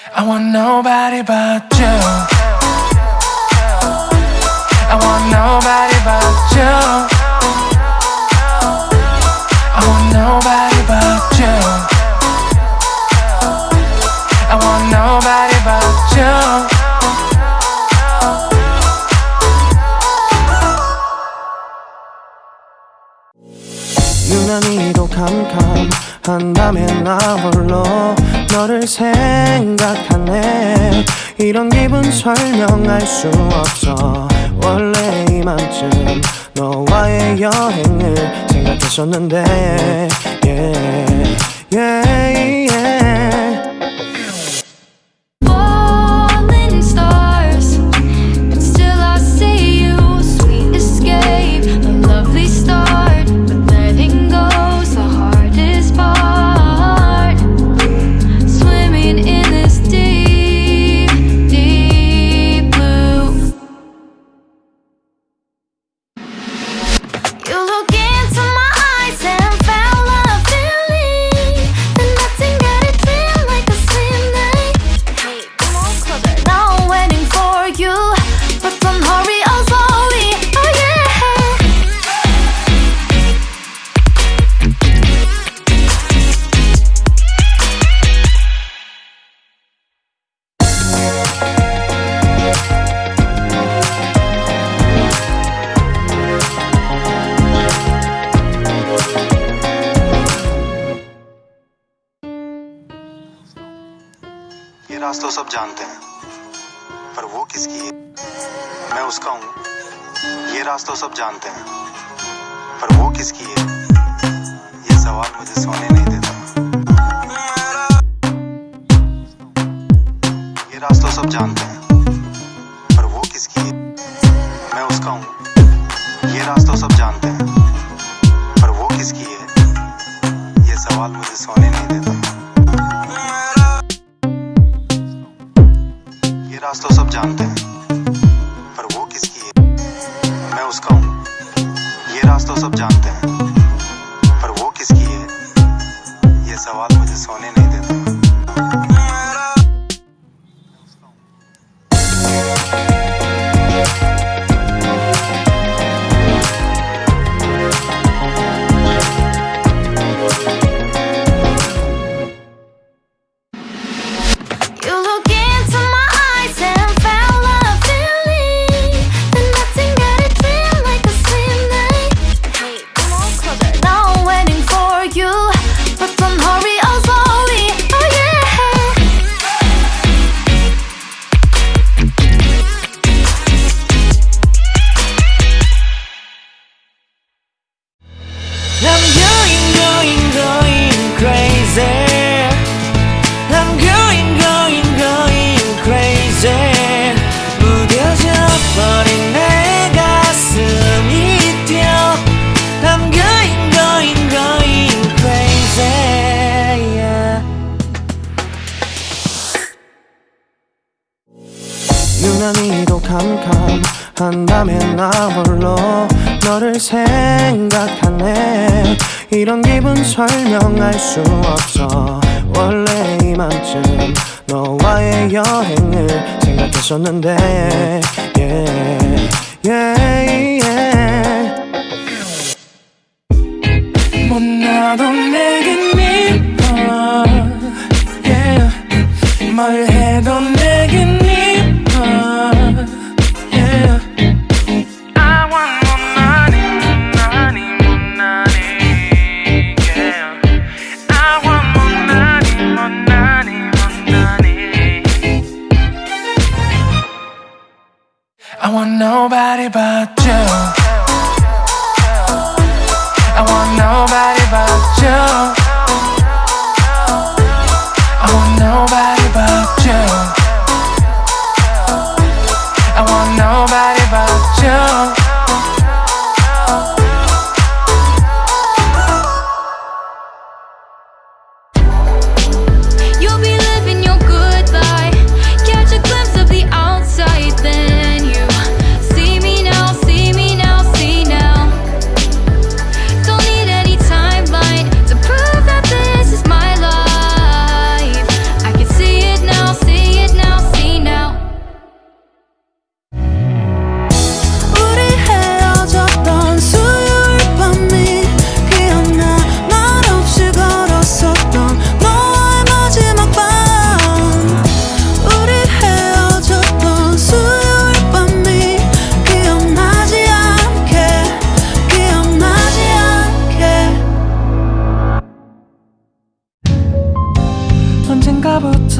I want nobody but you I want nobody but you I want nobody but you I want nobody but you 유난히도 캄캄한다면 나 홀로 너를 생각하네. 이런 기분 설명할 수 없어. 원래 이맘쯤 너와의 여행을 생각했었는데 ये रास्ता सब जानते हैं। पर वो किसकी है? मैं उसका हूँ। ये रास्ता सब जानते हैं। पर वो किसकी है? ये सवाल मुझे सोने नहीं देता। ये रास्ता सब जानते हैं। पर वो किसकी है? मैं उसका हूँ। ये रास्ता सब जानते हैं। पर वो किसकी है? ये सवाल मुझे सोने नहीं देता। जानते हैं। पर वो किसकी है? मैं उसका हूँ। ये रास्ता सब जानते हैं। पर वो किसकी है? ये सवाल मुझे सोने नहीं 유난히도 캄캄한다면 나 홀로 너를 생각하네. 이런 기분 설명할 수 없어. 원래 이맘쯤 너와의 여행을 생각했었는데 yeah, yeah,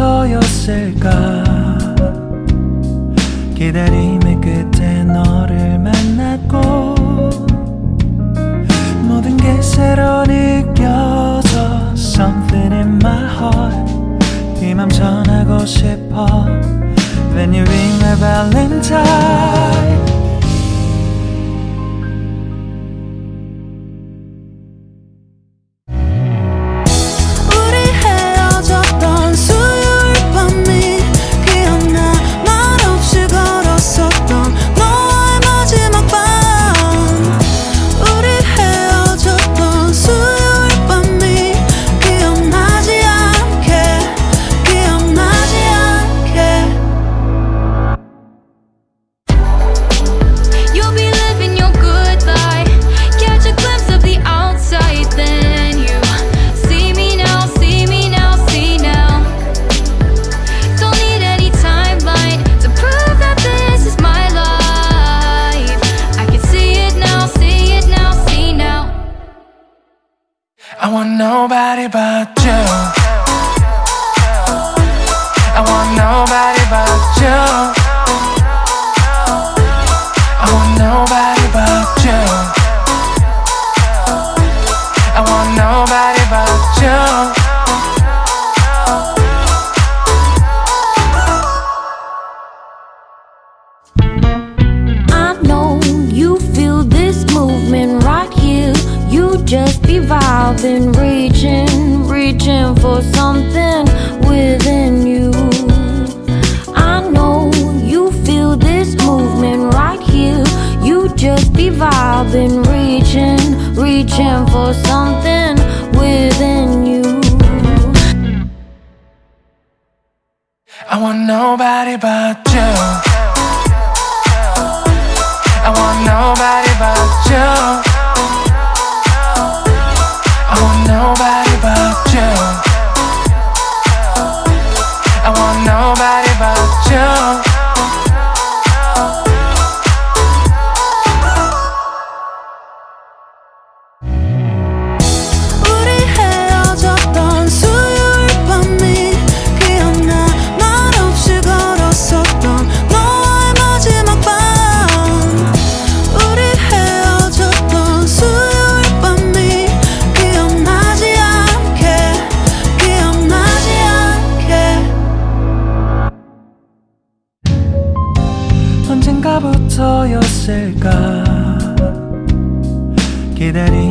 너였을까 기다림의 끝에 너를 만났고 모든 게 새로 느껴져 Something in my heart 이맘 전하고 싶어 When you ring my valentine nobody but you. I want nobody but you. I want nobody but you. I want nobody but you. I know you feel this movement right here. You just be vibing, reaching, reaching for something within you. I know you feel this movement right here. You just be vibing, reaching, reaching for something within you. I want nobody but you. I want nobody but 있을까? 기다리